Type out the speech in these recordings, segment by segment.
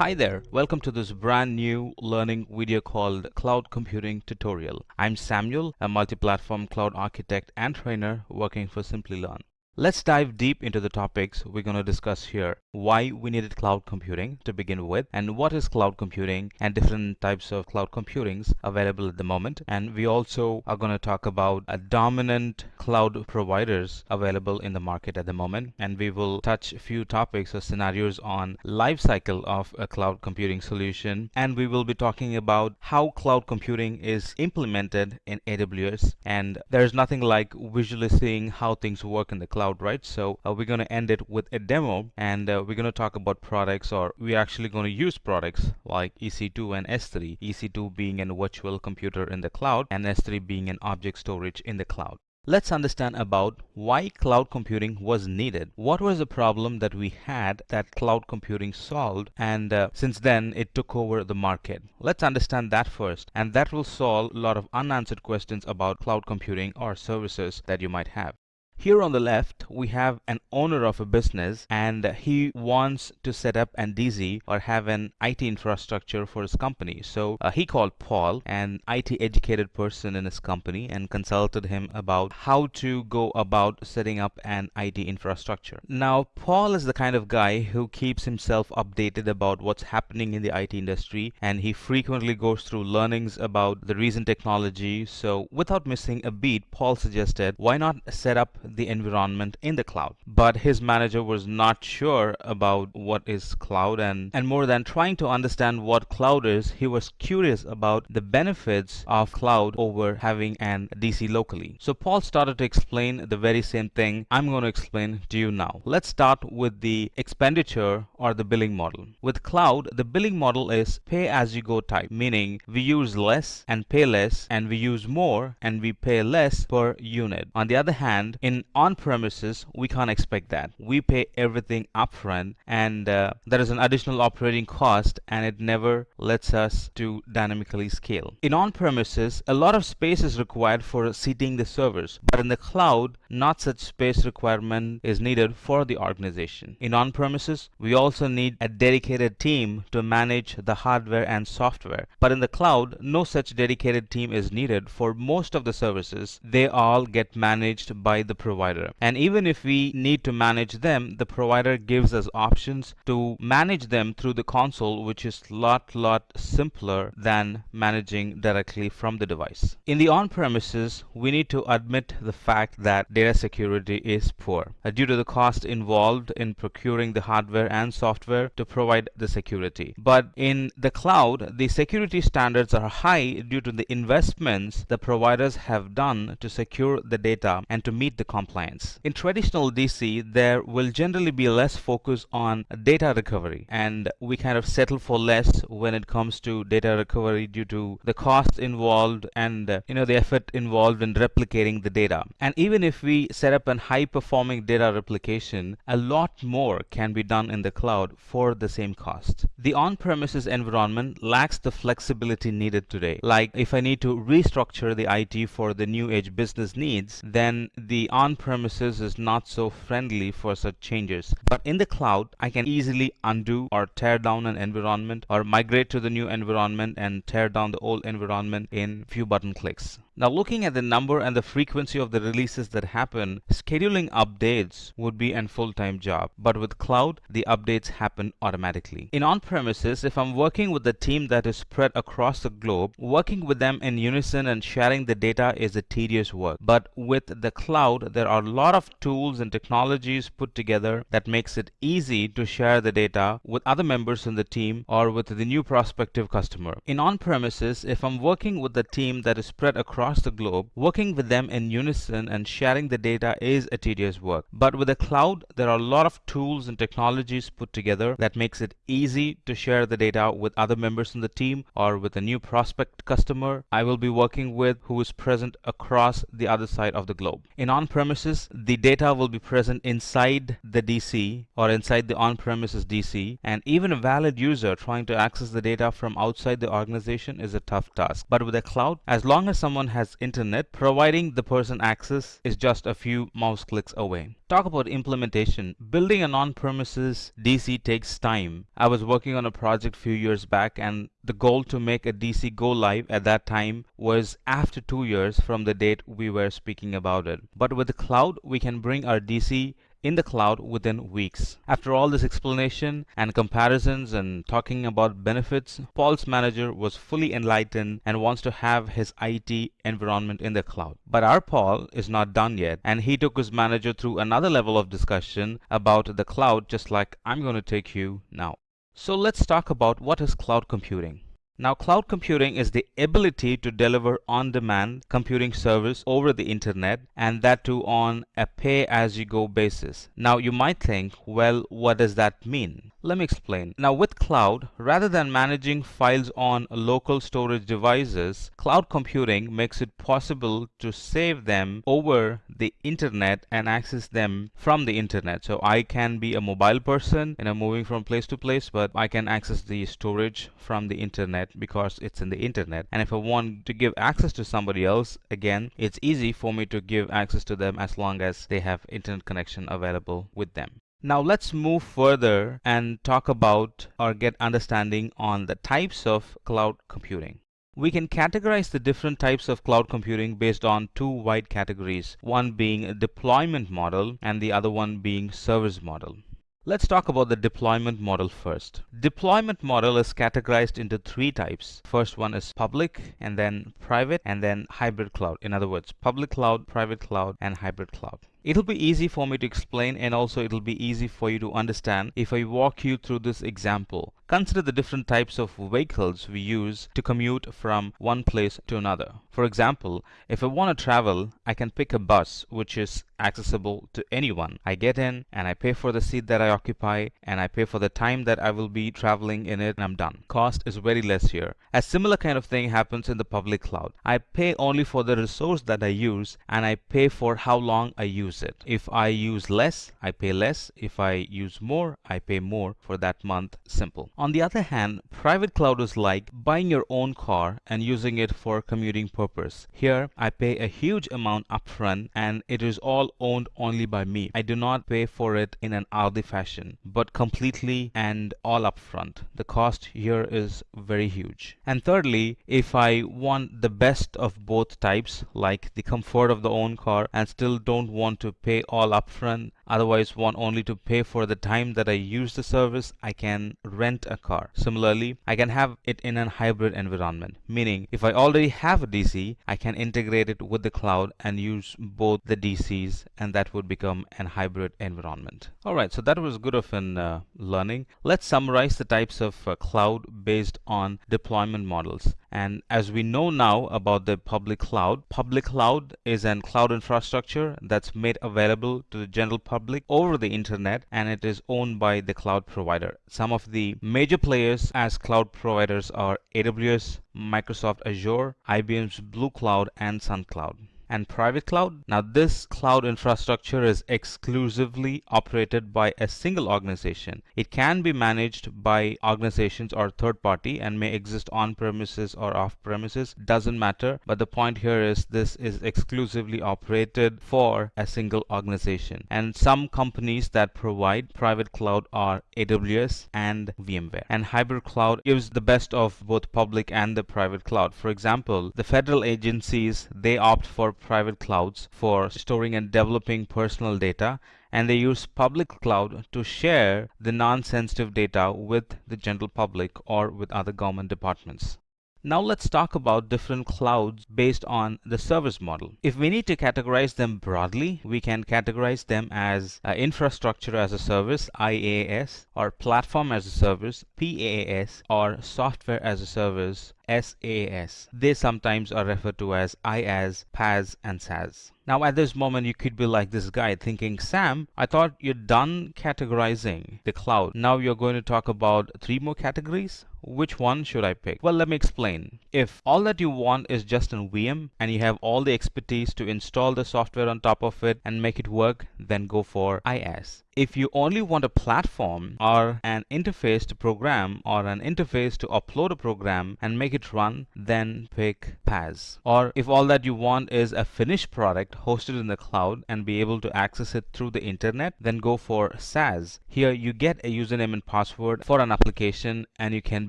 Hi there, welcome to this brand new learning video called Cloud Computing Tutorial. I'm Samuel, a multi-platform cloud architect and trainer working for Simplilearn. Let's dive deep into the topics we're going to discuss here. Why we needed cloud computing to begin with, and what is cloud computing, and different types of cloud computings available at the moment. And we also are going to talk about dominant cloud providers available in the market at the moment. And we will touch a few topics or scenarios on life cycle of a cloud computing solution. And we will be talking about how cloud computing is implemented in AWS. And there's nothing like visually seeing how things work in the cloud cloud, right? So uh, we're going to end it with a demo and uh, we're going to talk about products or we're actually going to use products like EC2 and S3. EC2 being a virtual computer in the cloud and S3 being an object storage in the cloud. Let's understand about why cloud computing was needed. What was the problem that we had that cloud computing solved and uh, since then it took over the market. Let's understand that first and that will solve a lot of unanswered questions about cloud computing or services that you might have. Here on the left, we have an owner of a business and he wants to set up an DC or have an IT infrastructure for his company. So uh, he called Paul, an IT educated person in his company and consulted him about how to go about setting up an IT infrastructure. Now, Paul is the kind of guy who keeps himself updated about what's happening in the IT industry and he frequently goes through learnings about the recent technology. So without missing a beat, Paul suggested, why not set up the environment in the cloud. But his manager was not sure about what is cloud and, and more than trying to understand what cloud is, he was curious about the benefits of cloud over having an DC locally. So Paul started to explain the very same thing I'm going to explain to you now. Let's start with the expenditure or the billing model. With cloud, the billing model is pay as you go type, meaning we use less and pay less and we use more and we pay less per unit. On the other hand, in on-premises, we can't expect that. We pay everything upfront and uh, there is an additional operating cost and it never lets us to dynamically scale. In on-premises, a lot of space is required for seating the servers, but in the cloud, not such space requirement is needed for the organization. In on-premises, we also need a dedicated team to manage the hardware and software, but in the cloud, no such dedicated team is needed for most of the services. They all get managed by the provider. And even if we need to manage them, the provider gives us options to manage them through the console, which is lot, lot simpler than managing directly from the device. In the on-premises, we need to admit the fact that data security is poor uh, due to the cost involved in procuring the hardware and software to provide the security. But in the cloud, the security standards are high due to the investments the providers have done to secure the data and to meet the compliance. In traditional DC, there will generally be less focus on data recovery and we kind of settle for less when it comes to data recovery due to the cost involved and uh, you know the effort involved in replicating the data. And even if we set up a high performing data replication, a lot more can be done in the cloud for the same cost. The on-premises environment lacks the flexibility needed today. Like if I need to restructure the IT for the new age business needs, then the on-premises is not so friendly for such changes. But in the cloud, I can easily undo or tear down an environment or migrate to the new environment and tear down the old environment in few button clicks. Now looking at the number and the frequency of the releases that happen, scheduling updates would be a full-time job. But with cloud, the updates happen automatically. In on-premises, if I'm working with a team that is spread across the globe, working with them in unison and sharing the data is a tedious work. But with the cloud, there are a lot of tools and technologies put together that makes it easy to share the data with other members in the team or with the new prospective customer. In on-premises, if I'm working with a team that is spread across across the globe, working with them in unison and sharing the data is a tedious work. But with the cloud, there are a lot of tools and technologies put together that makes it easy to share the data with other members in the team or with a new prospect customer I will be working with who is present across the other side of the globe. In on-premises, the data will be present inside the DC or inside the on-premises DC and even a valid user trying to access the data from outside the organization is a tough task. But with the cloud, as long as someone has internet, providing the person access is just a few mouse clicks away. Talk about implementation. Building an on-premises DC takes time. I was working on a project few years back and the goal to make a DC go live at that time was after two years from the date we were speaking about it. But with the cloud, we can bring our DC in the cloud within weeks. After all this explanation and comparisons and talking about benefits, Paul's manager was fully enlightened and wants to have his IT environment in the cloud. But our Paul is not done yet and he took his manager through another level of discussion about the cloud just like I'm going to take you now. So let's talk about what is cloud computing. Now cloud computing is the ability to deliver on-demand computing service over the internet and that too on a pay-as-you-go basis. Now you might think, well, what does that mean? Let me explain. Now with cloud, rather than managing files on local storage devices, cloud computing makes it possible to save them over the internet and access them from the internet. So I can be a mobile person, and I'm moving from place to place, but I can access the storage from the internet because it's in the internet. And if I want to give access to somebody else, again, it's easy for me to give access to them as long as they have internet connection available with them. Now let's move further and talk about or get understanding on the types of cloud computing. We can categorize the different types of cloud computing based on two wide categories, one being a deployment model and the other one being service model. Let's talk about the deployment model first. Deployment model is categorized into three types. First one is public and then private and then hybrid cloud. In other words, public cloud, private cloud and hybrid cloud. It'll be easy for me to explain and also it'll be easy for you to understand if I walk you through this example. Consider the different types of vehicles we use to commute from one place to another. For example, if I want to travel, I can pick a bus which is accessible to anyone. I get in and I pay for the seat that I occupy and I pay for the time that I will be traveling in it and I'm done. Cost is very less here. A similar kind of thing happens in the public cloud. I pay only for the resource that I use and I pay for how long I use it. If I use less, I pay less. If I use more, I pay more for that month. Simple. On the other hand, private cloud is like buying your own car and using it for commuting purpose. Here, I pay a huge amount upfront and it is all owned only by me. I do not pay for it in an hourly fashion, but completely and all upfront. The cost here is very huge. And thirdly, if I want the best of both types, like the comfort of the own car and still don't want to pay all upfront otherwise want only to pay for the time that I use the service, I can rent a car. Similarly, I can have it in a hybrid environment, meaning if I already have a DC, I can integrate it with the cloud and use both the DCs and that would become an hybrid environment. Alright, so that was good of an uh, learning. Let's summarize the types of uh, cloud based on deployment models. And as we know now about the public cloud, public cloud is an cloud infrastructure that's made available to the general public over the internet and it is owned by the cloud provider. Some of the major players as cloud providers are AWS, Microsoft Azure, IBM's Blue Cloud and Sun Cloud and private cloud. Now this cloud infrastructure is exclusively operated by a single organization. It can be managed by organizations or third party and may exist on premises or off premises doesn't matter but the point here is this is exclusively operated for a single organization and some companies that provide private cloud are AWS and VMware and hybrid cloud gives the best of both public and the private cloud for example the federal agencies they opt for private clouds for storing and developing personal data and they use public cloud to share the non-sensitive data with the general public or with other government departments. Now let's talk about different clouds based on the service model. If we need to categorize them broadly, we can categorize them as uh, infrastructure as a service, IaaS, or platform as a service, PaaS, or software as a service, SaaS. They sometimes are referred to as IaaS, PaaS, and SaaS. Now at this moment you could be like this guy thinking, Sam, I thought you're done categorizing the cloud. Now you're going to talk about three more categories? Which one should I pick? Well, let me explain. If all that you want is just an VM and you have all the expertise to install the software on top of it and make it work, then go for IaaS. If you only want a platform or an interface to program or an interface to upload a program and make it run, then pick PaaS. Or if all that you want is a finished product hosted in the cloud and be able to access it through the internet, then go for SaaS. Here you get a username and password for an application and you can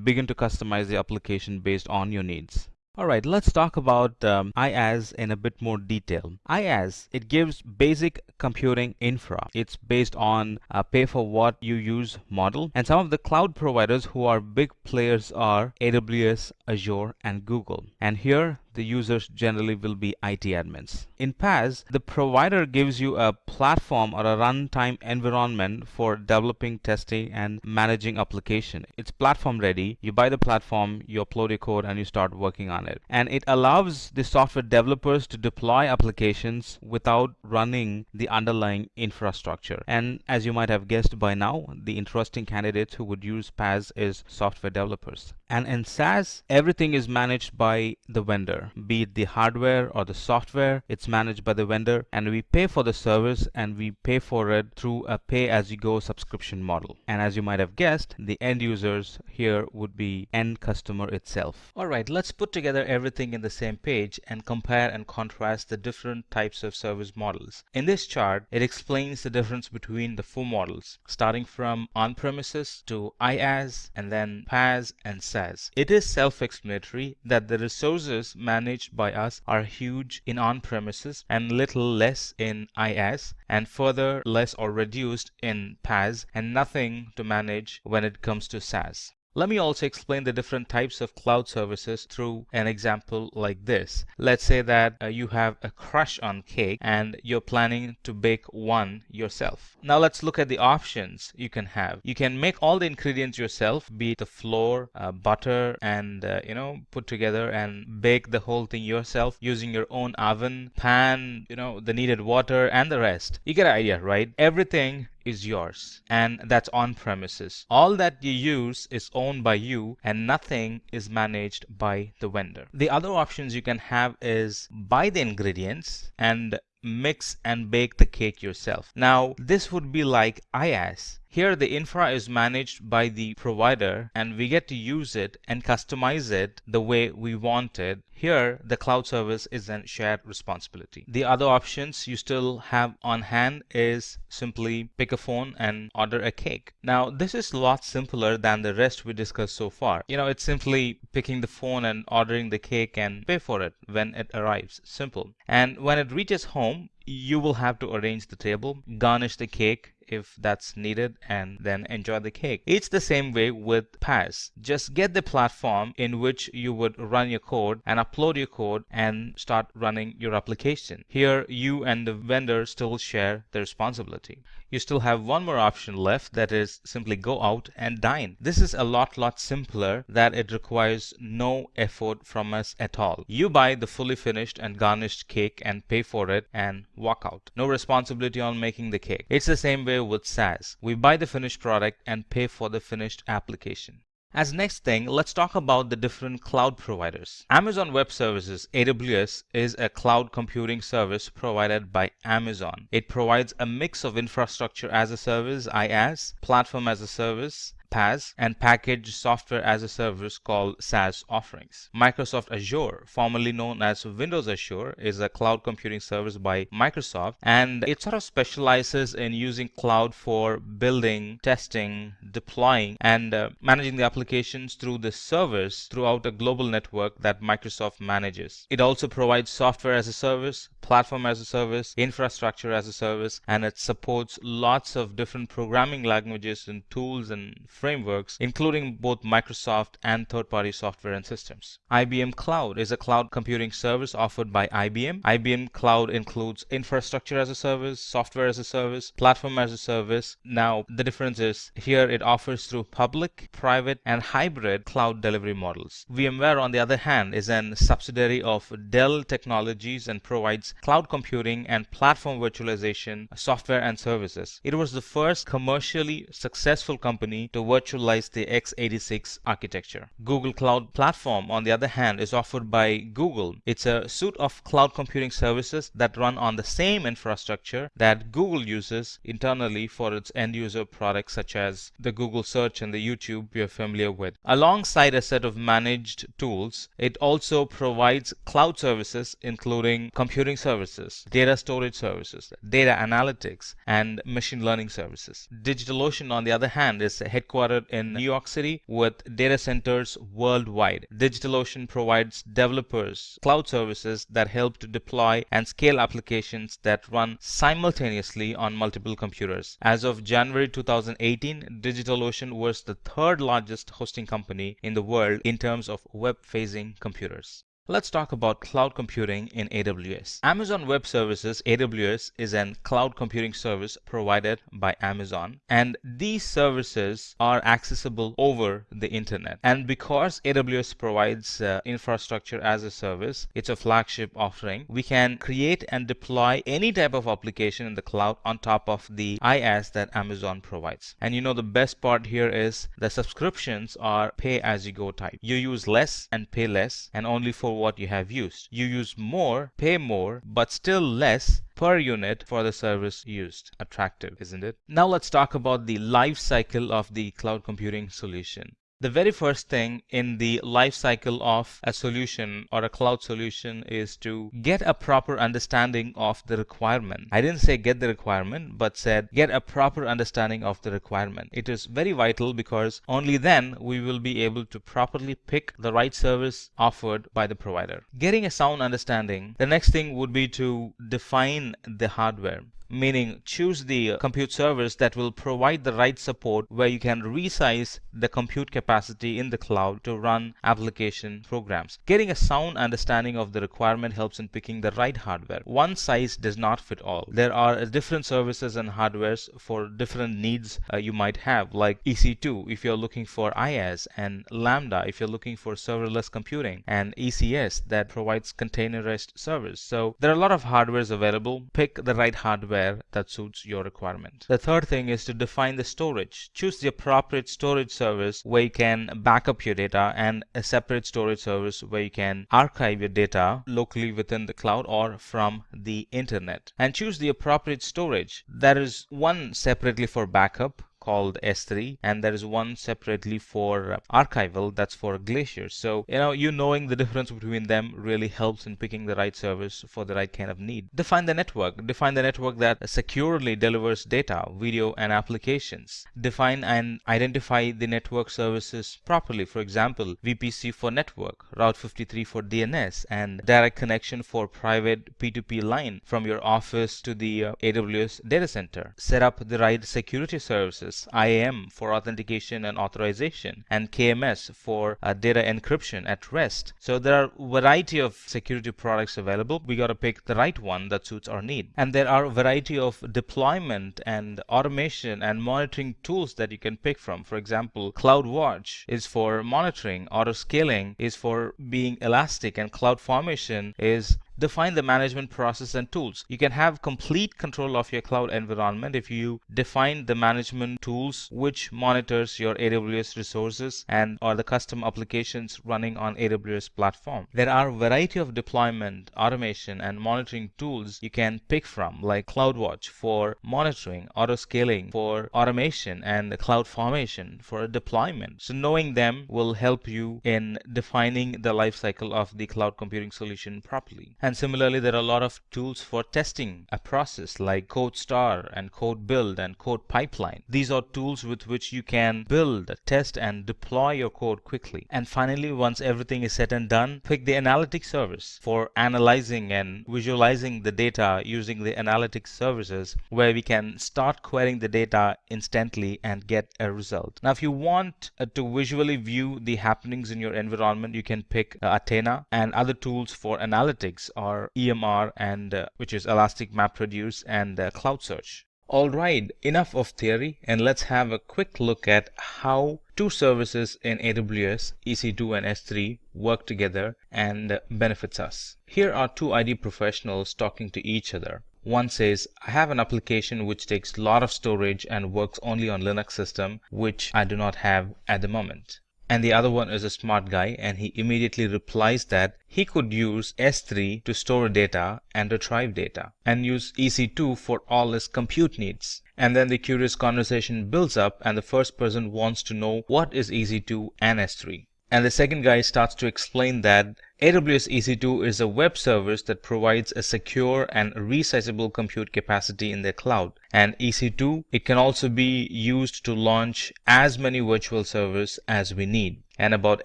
begin to customize the application based on your needs. Alright, let's talk about um, IaaS in a bit more detail. IaaS, it gives basic computing infra. It's based on a pay for what you use model. And some of the cloud providers who are big players are AWS, Azure, and Google. And here the users generally will be IT admins. In PaaS, the provider gives you a platform or a runtime environment for developing, testing, and managing application. It's platform ready. You buy the platform, you upload your code, and you start working on it. And it allows the software developers to deploy applications without running the underlying infrastructure. And as you might have guessed by now, the interesting candidates who would use PaaS is software developers. And in SaaS, everything is managed by the vendor, be it the hardware or the software, it's managed by the vendor and we pay for the service and we pay for it through a pay as you go subscription model. And as you might have guessed, the end users here would be end customer itself. Alright, let's put together everything in the same page and compare and contrast the different types of service models. In this chart, it explains the difference between the four models, starting from on-premises to IaaS and then PaaS and SaaS. It is self-explanatory that the resources managed by us are huge in on-premises and little less in IaaS and further less or reduced in PaaS and nothing to manage when it comes to SaaS. Let me also explain the different types of cloud services through an example like this. Let's say that uh, you have a crush on cake and you're planning to bake one yourself. Now let's look at the options you can have. You can make all the ingredients yourself, be it the flour, uh, butter, and uh, you know, put together and bake the whole thing yourself using your own oven, pan, you know, the needed water and the rest. You get an idea, right? Everything is yours and that's on premises. All that you use is owned by you and nothing is managed by the vendor. The other options you can have is buy the ingredients and mix and bake the cake yourself. Now this would be like IaaS here the infra is managed by the provider and we get to use it and customize it the way we want it. Here the cloud service is a shared responsibility. The other options you still have on hand is simply pick a phone and order a cake. Now this is a lot simpler than the rest we discussed so far. You know it's simply picking the phone and ordering the cake and pay for it when it arrives. Simple. And when it reaches home you will have to arrange the table, garnish the cake if that's needed and then enjoy the cake. It's the same way with PaaS. Just get the platform in which you would run your code and upload your code and start running your application. Here you and the vendor still share the responsibility. You still have one more option left that is simply go out and dine. This is a lot lot simpler that it requires no effort from us at all. You buy the fully finished and garnished cake and pay for it and walk out. No responsibility on making the cake. It's the same way with SaaS. We buy the finished product and pay for the finished application. As next thing, let's talk about the different cloud providers. Amazon Web Services, AWS, is a cloud computing service provided by Amazon. It provides a mix of infrastructure as a service, IaaS, platform as a service, PaaS and packaged software as a service called SaaS offerings. Microsoft Azure, formerly known as Windows Azure, is a cloud computing service by Microsoft and it sort of specializes in using cloud for building, testing, deploying and uh, managing the applications through the servers throughout a global network that Microsoft manages. It also provides software as a service, platform as a service, infrastructure as a service, and it supports lots of different programming languages and tools and frameworks, including both Microsoft and third-party software and systems. IBM Cloud is a cloud computing service offered by IBM. IBM Cloud includes infrastructure as a service, software as a service, platform as a service. Now, the difference is here it offers through public, private, and hybrid cloud delivery models. VMware, on the other hand, is an subsidiary of Dell Technologies and provides cloud computing and platform virtualization software and services. It was the first commercially successful company to virtualize the x86 architecture. Google Cloud Platform, on the other hand, is offered by Google. It's a suite of cloud computing services that run on the same infrastructure that Google uses internally for its end user products such as the Google search and the YouTube you're familiar with. Alongside a set of managed tools, it also provides cloud services including computing services, data storage services, data analytics, and machine learning services. DigitalOcean, on the other hand, is headquartered in New York City with data centers worldwide. DigitalOcean provides developers cloud services that help to deploy and scale applications that run simultaneously on multiple computers. As of January 2018, DigitalOcean was the third largest hosting company in the world in terms of web-facing computers. Let's talk about cloud computing in AWS. Amazon Web Services AWS is an cloud computing service provided by Amazon and these services are accessible over the internet. And because AWS provides uh, infrastructure as a service, it's a flagship offering, we can create and deploy any type of application in the cloud on top of the IaaS that Amazon provides. And you know the best part here is the subscriptions are pay as you go type. You use less and pay less and only for for what you have used. You use more, pay more, but still less per unit for the service used. Attractive, isn't it? Now let's talk about the life cycle of the cloud computing solution. The very first thing in the life cycle of a solution or a cloud solution is to get a proper understanding of the requirement. I didn't say get the requirement, but said get a proper understanding of the requirement. It is very vital because only then we will be able to properly pick the right service offered by the provider. Getting a sound understanding, the next thing would be to define the hardware meaning choose the compute service that will provide the right support where you can resize the compute capacity in the cloud to run application programs. Getting a sound understanding of the requirement helps in picking the right hardware. One size does not fit all. There are different services and hardwares for different needs uh, you might have like EC2 if you're looking for IaaS and Lambda if you're looking for serverless computing and ECS that provides containerized service. So there are a lot of hardwares available. Pick the right hardware that suits your requirement. The third thing is to define the storage. Choose the appropriate storage service where you can back up your data and a separate storage service where you can archive your data locally within the cloud or from the internet. And choose the appropriate storage. There is one separately for backup called S3 and there is one separately for archival that's for Glacier. So you know you knowing the difference between them really helps in picking the right service for the right kind of need. Define the network. Define the network that securely delivers data, video and applications. Define and identify the network services properly. For example, VPC for network, Route 53 for DNS and direct connection for private P2P line from your office to the uh, AWS data center. Set up the right security services IAM for authentication and authorization, and KMS for uh, data encryption at rest. So there are a variety of security products available. We got to pick the right one that suits our need. And there are a variety of deployment and automation and monitoring tools that you can pick from. For example, CloudWatch is for monitoring, auto scaling is for being elastic, and CloudFormation is define the management process and tools. You can have complete control of your cloud environment if you define the management tools which monitors your AWS resources and or the custom applications running on AWS platform. There are a variety of deployment, automation and monitoring tools you can pick from like CloudWatch for monitoring, auto scaling for automation and the CloudFormation for deployment. So knowing them will help you in defining the lifecycle of the cloud computing solution properly. And similarly, there are a lot of tools for testing a process like CodeStar and CodeBuild and CodePipeline. These are tools with which you can build, test, and deploy your code quickly. And finally, once everything is said and done, pick the analytics service for analyzing and visualizing the data using the analytics services where we can start querying the data instantly and get a result. Now, if you want uh, to visually view the happenings in your environment, you can pick uh, Athena and other tools for analytics are EMR and uh, which is Elastic MapReduce and uh, Cloud Search. Alright, enough of theory and let's have a quick look at how two services in AWS, EC2 and S3 work together and benefits us. Here are two IT professionals talking to each other. One says, I have an application which takes a lot of storage and works only on Linux system, which I do not have at the moment and the other one is a smart guy and he immediately replies that he could use S3 to store data and retrieve data and use EC2 for all his compute needs. And then the curious conversation builds up and the first person wants to know what is EC2 and S3. And the second guy starts to explain that AWS EC2 is a web service that provides a secure and resizable compute capacity in the cloud. And EC2, it can also be used to launch as many virtual servers as we need. And about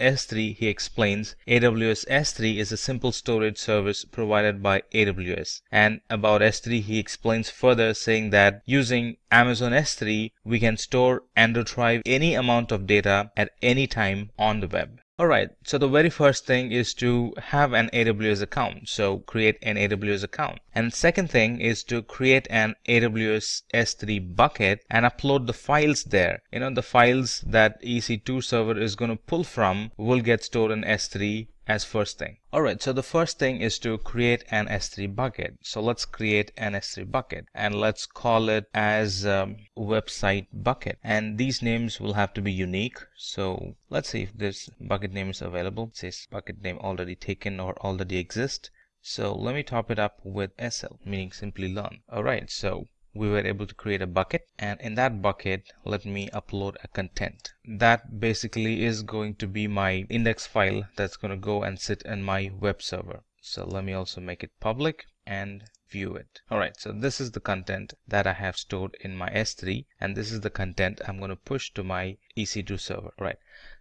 S3, he explains AWS S3 is a simple storage service provided by AWS. And about S3, he explains further saying that using Amazon S3, we can store and retrieve any amount of data at any time on the web. Alright, so the very first thing is to have an AWS account. So create an AWS account. And second thing is to create an AWS S3 bucket and upload the files there. You know, the files that EC2 server is going to pull from will get stored in S3 as first thing. Alright, so the first thing is to create an S3 bucket. So let's create an S3 bucket and let's call it as um, website bucket. And these names will have to be unique. So let's see if this bucket name is available. It says bucket name already taken or already exist. So let me top it up with SL, meaning Simplilearn. Alright, so we were able to create a bucket and in that bucket let me upload a content. That basically is going to be my index file that's going to go and sit in my web server. So let me also make it public and view it. Alright so this is the content that I have stored in my S3 and this is the content I'm going to push to my EC2 server. Right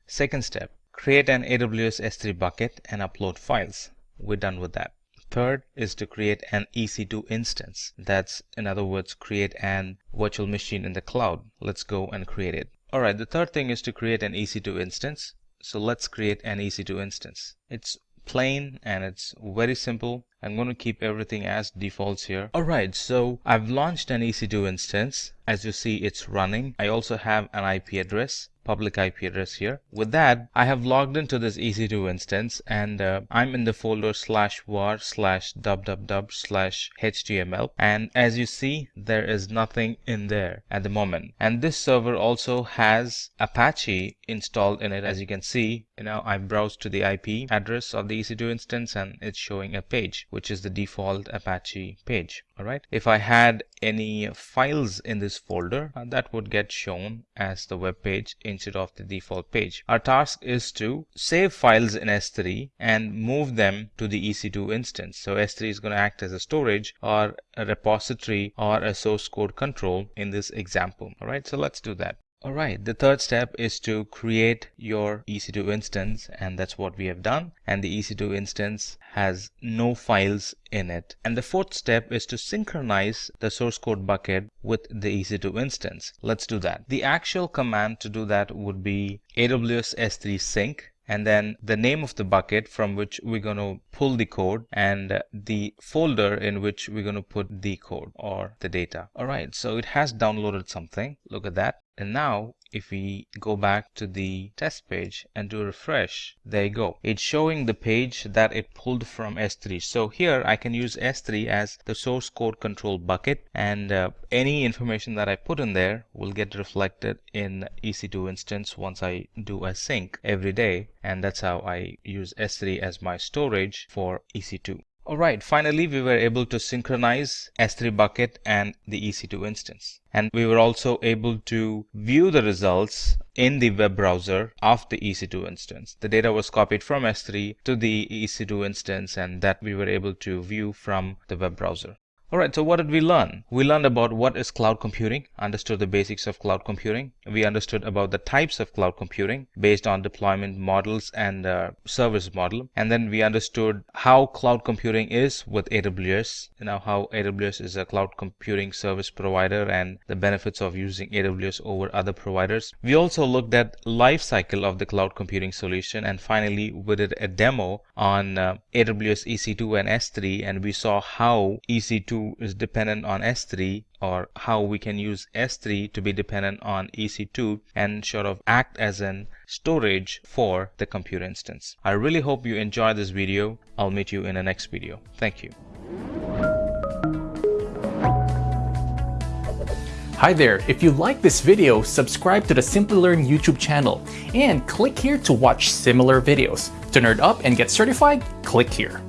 second step create an AWS S3 bucket and upload files. We're done with that Third is to create an EC2 instance. That's, in other words, create an virtual machine in the cloud. Let's go and create it. All right, the third thing is to create an EC2 instance. So let's create an EC2 instance. It's plain and it's very simple. I'm going to keep everything as defaults here. Alright, so I've launched an EC2 instance. As you see, it's running. I also have an IP address public IP address here. With that, I have logged into this EC2 instance and uh, I'm in the folder slash var slash www slash html. And as you see, there is nothing in there at the moment. And this server also has Apache installed in it. As you can see, you know, I browsed to the IP address of the EC2 instance and it's showing a page, which is the default Apache page. All right. If I had any files in this folder, uh, that would get shown as the web page instead of the default page. Our task is to save files in S3 and move them to the EC2 instance. So S3 is going to act as a storage or a repository or a source code control in this example. All right, so let's do that. Alright, the third step is to create your EC2 instance and that's what we have done and the EC2 instance has no files in it. And the fourth step is to synchronize the source code bucket with the EC2 instance. Let's do that. The actual command to do that would be AWS S3 sync and then the name of the bucket from which we're going to pull the code and the folder in which we're going to put the code or the data. All right, so it has downloaded something. Look at that. And now if we go back to the test page and do refresh, there you go. It's showing the page that it pulled from S3. So here I can use S3 as the source code control bucket and uh, any information that I put in there will get reflected in EC2 instance once I do a sync every day. And that's how I use S3 as my storage for EC2. Alright, finally we were able to synchronize S3 bucket and the EC2 instance. And we were also able to view the results in the web browser of the EC2 instance. The data was copied from S3 to the EC2 instance and that we were able to view from the web browser. Alright, so what did we learn? We learned about what is cloud computing, understood the basics of cloud computing. We understood about the types of cloud computing based on deployment models and uh, service model. And then we understood how cloud computing is with AWS, you know, how AWS is a cloud computing service provider and the benefits of using AWS over other providers. We also looked at life cycle of the cloud computing solution. And finally, we did a demo on uh, AWS EC2 and S3 and we saw how EC2 EC2 is dependent on S3 or how we can use S3 to be dependent on EC2 and sort of act as an storage for the compute instance. I really hope you enjoy this video. I'll meet you in the next video. Thank you. Hi there, if you like this video, subscribe to the Simplilearn YouTube channel and click here to watch similar videos. To nerd up and get certified, click here.